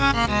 Three,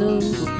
Three,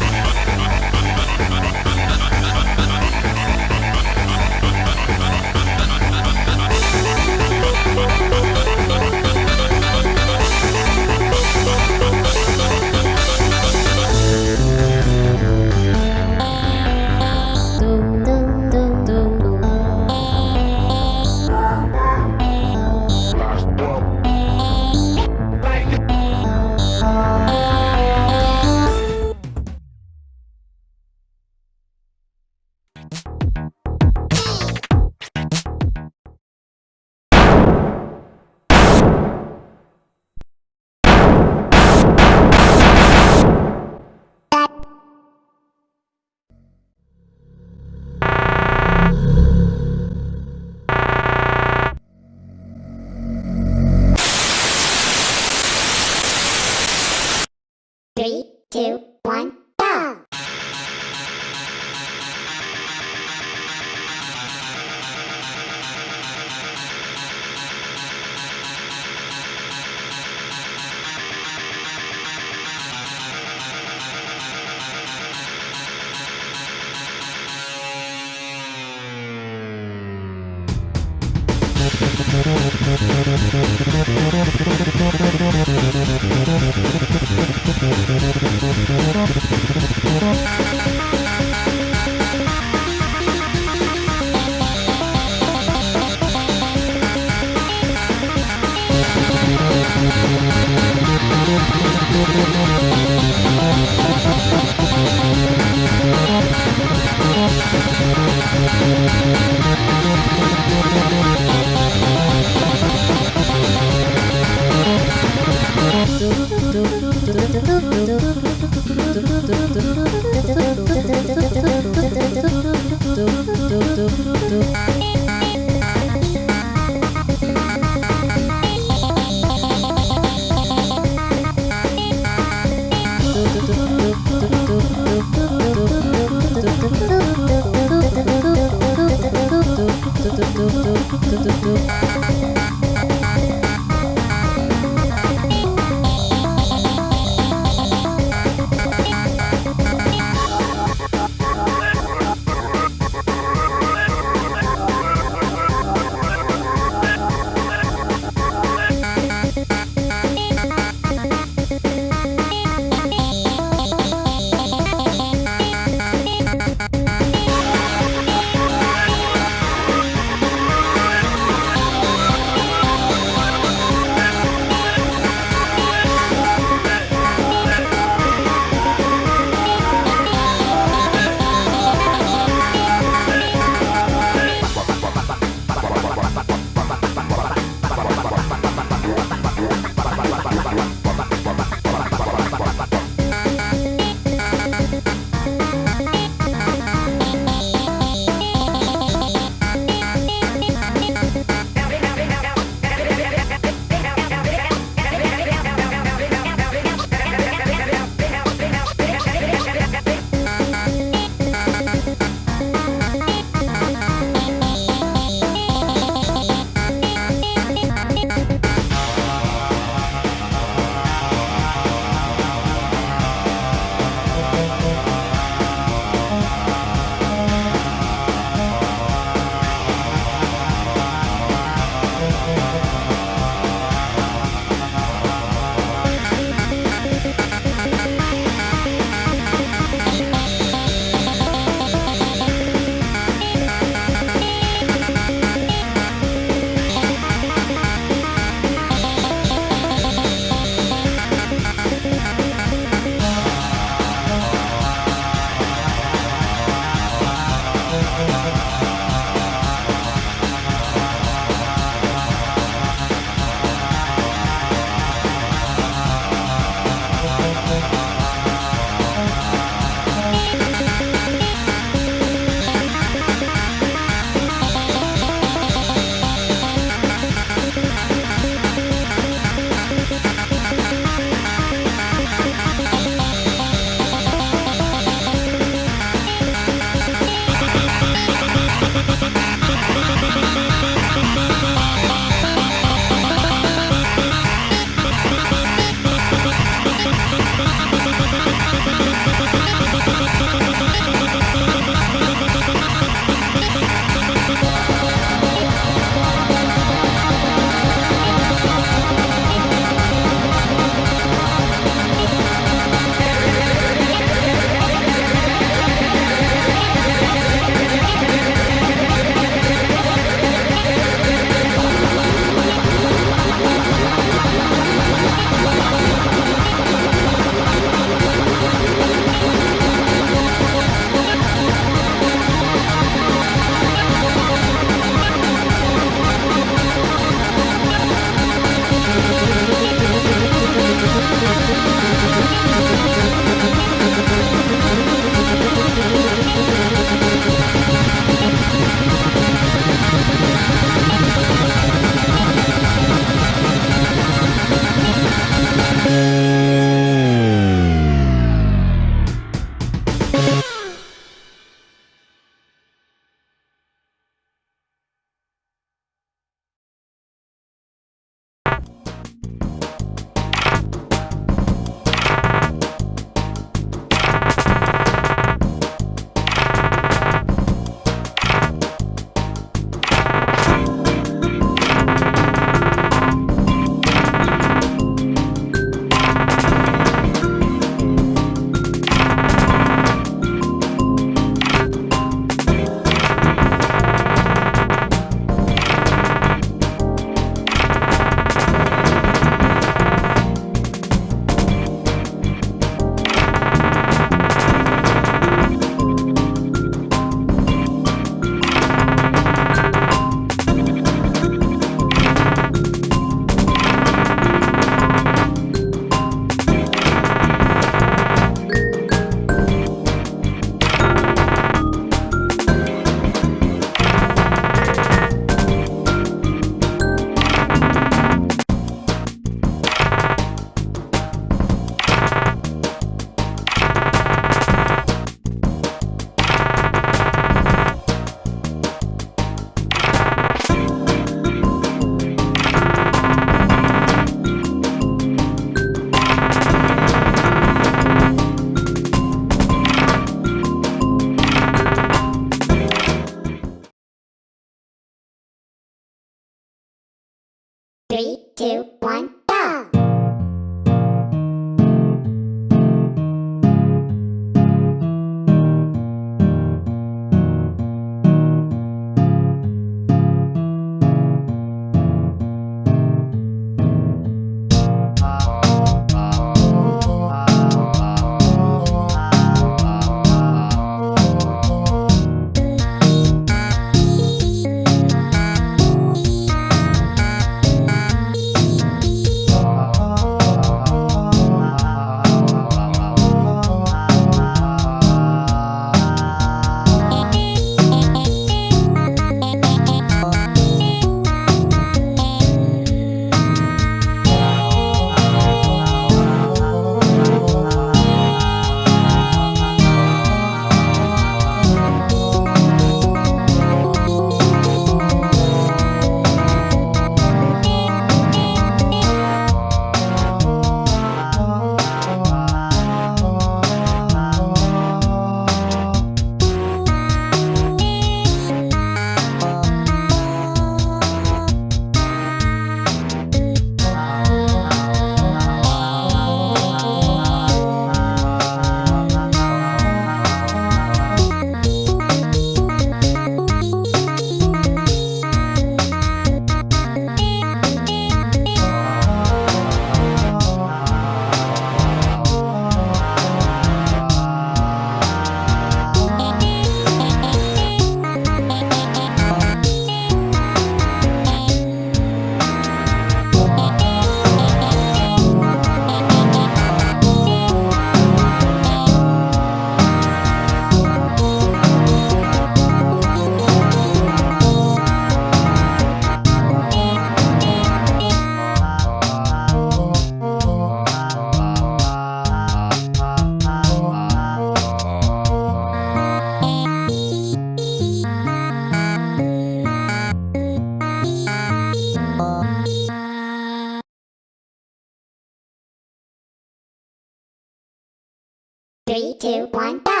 Three, two, one, go!